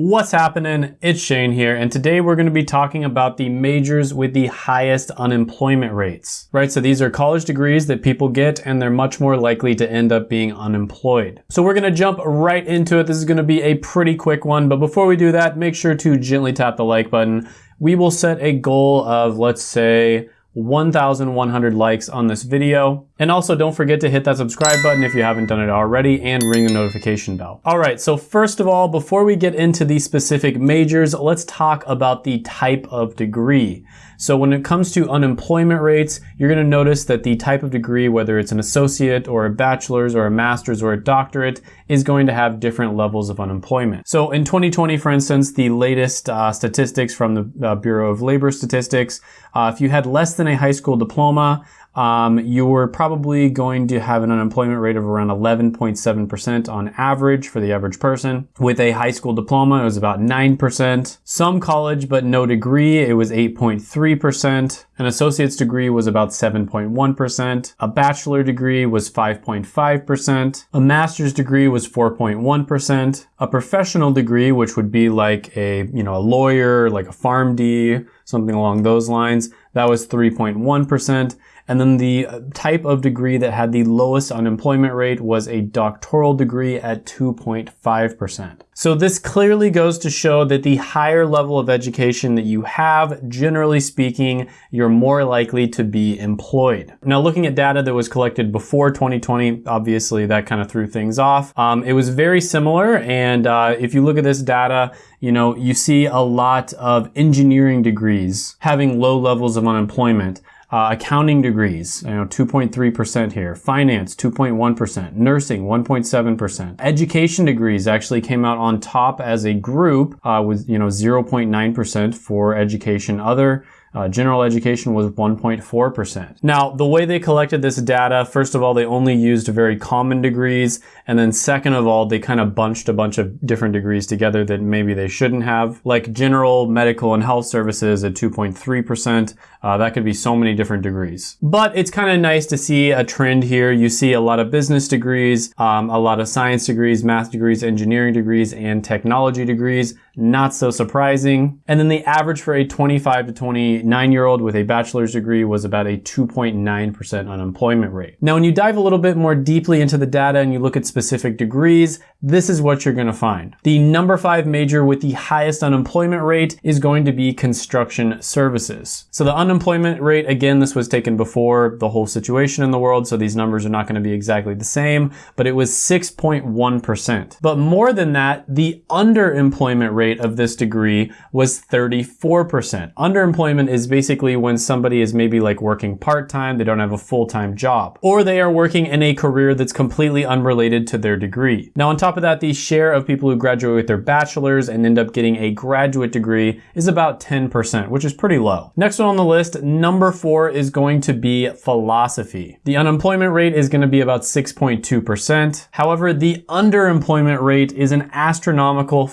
What's happening? It's Shane here, and today we're going to be talking about the majors with the highest unemployment rates, right? So these are college degrees that people get, and they're much more likely to end up being unemployed. So we're going to jump right into it. This is going to be a pretty quick one, but before we do that, make sure to gently tap the like button. We will set a goal of, let's say, 1,100 likes on this video. And also don't forget to hit that subscribe button if you haven't done it already and ring the notification bell. All right, so first of all, before we get into the specific majors, let's talk about the type of degree. So when it comes to unemployment rates, you're gonna notice that the type of degree, whether it's an associate or a bachelor's or a master's or a doctorate, is going to have different levels of unemployment. So in 2020, for instance, the latest uh, statistics from the uh, Bureau of Labor Statistics, uh, if you had less than a high school diploma, um, you're probably going to have an unemployment rate of around 11.7% on average for the average person. With a high school diploma, it was about 9%. Some college but no degree, it was 8.3%. An associate's degree was about 7.1%. A bachelor degree was 5.5%. A master's degree was 4.1%. A professional degree, which would be like a, you know, a lawyer, like a PharmD, something along those lines, that was 3.1%. And then the uh, type of degree that had the lowest unemployment rate was a doctoral degree at 2.5%. So this clearly goes to show that the higher level of education that you have, generally speaking, you're more likely to be employed. Now looking at data that was collected before 2020, obviously that kind of threw things off. Um, it was very similar and uh, if you look at this data, you know, you see a lot of engineering degrees having low levels of unemployment. Uh, accounting degrees, you know, 2.3% here. Finance, 2.1%. Nursing, 1.7%. Education degrees actually came out on top as a group uh, with, you know, 0.9% for education other. Uh, general education was 1.4%. Now, the way they collected this data, first of all, they only used very common degrees. And then second of all, they kind of bunched a bunch of different degrees together that maybe they shouldn't have. Like general, medical, and health services at 2.3%. Uh, that could be so many different degrees. But it's kind of nice to see a trend here. You see a lot of business degrees, um, a lot of science degrees, math degrees, engineering degrees, and technology degrees. Not so surprising. And then the average for a 25 to 29 year old with a bachelor's degree was about a 2.9% unemployment rate. Now, when you dive a little bit more deeply into the data and you look at specific degrees, this is what you're gonna find. The number five major with the highest unemployment rate is going to be construction services. So the unemployment rate, again, this was taken before the whole situation in the world, so these numbers are not gonna be exactly the same, but it was 6.1%. But more than that, the underemployment rate of this degree was 34%. Underemployment is basically when somebody is maybe like working part-time, they don't have a full-time job, or they are working in a career that's completely unrelated to their degree. Now on top of that, the share of people who graduate with their bachelor's and end up getting a graduate degree is about 10%, which is pretty low. Next one on the list, number four is going to be philosophy. The unemployment rate is going to be about 6.2%. However, the underemployment rate is an astronomical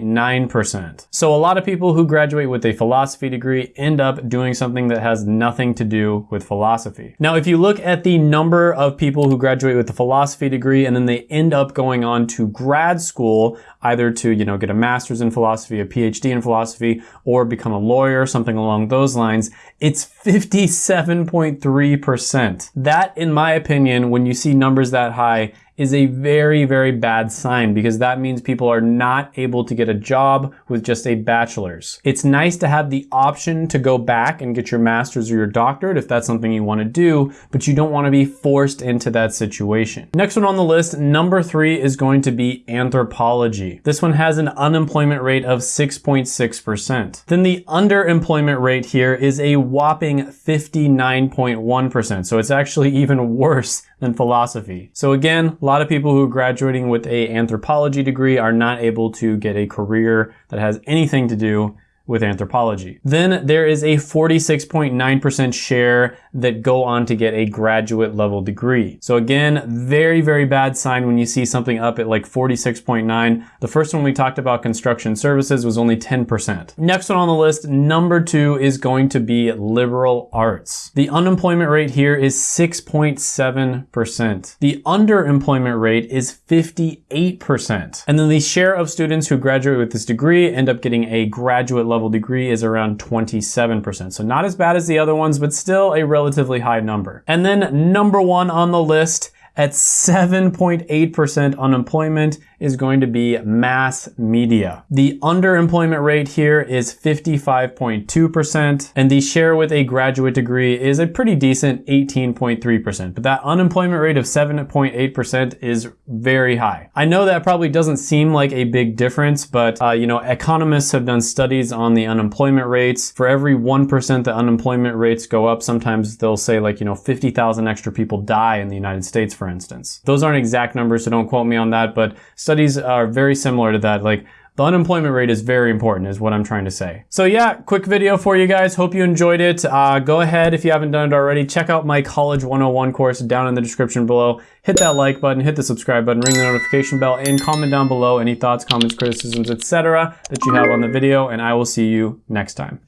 50.9%. So a lot of people who graduate with a philosophy degree end up doing something that has nothing to do with philosophy. Now, if you look at the number of people who graduate with a philosophy degree and then they end up going going on to grad school, either to, you know, get a master's in philosophy, a PhD in philosophy, or become a lawyer, something along those lines, it's 57.3%. That, in my opinion, when you see numbers that high, is a very, very bad sign because that means people are not able to get a job with just a bachelor's. It's nice to have the option to go back and get your master's or your doctorate if that's something you want to do, but you don't want to be forced into that situation. Next one on the list, number three is going to be anthropology. This one has an unemployment rate of 6.6%. Then the underemployment rate here is a whopping 59.1%. So it's actually even worse than philosophy. So again, a lot of people who are graduating with a anthropology degree are not able to get a career that has anything to do with anthropology. Then there is a 46.9% share that go on to get a graduate level degree. So again, very, very bad sign when you see something up at like 46.9. The first one we talked about construction services was only 10%. Next one on the list, number two is going to be liberal arts. The unemployment rate here is 6.7%. The underemployment rate is 58%. And then the share of students who graduate with this degree end up getting a graduate level degree is around 27%. So not as bad as the other ones, but still a relatively high number. And then number one on the list at 7.8% unemployment is going to be mass media. The underemployment rate here is 55.2%, and the share with a graduate degree is a pretty decent 18.3%. But that unemployment rate of 7.8% is very high. I know that probably doesn't seem like a big difference, but uh, you know, economists have done studies on the unemployment rates. For every 1% the unemployment rates go up, sometimes they'll say like, you know, 50,000 extra people die in the United States, for instance. Those aren't exact numbers, so don't quote me on that, but studies are very similar to that. Like the unemployment rate is very important is what I'm trying to say. So yeah, quick video for you guys. Hope you enjoyed it. Uh, go ahead if you haven't done it already. Check out my College 101 course down in the description below. Hit that like button, hit the subscribe button, ring the notification bell, and comment down below any thoughts, comments, criticisms, etc. that you have on the video, and I will see you next time.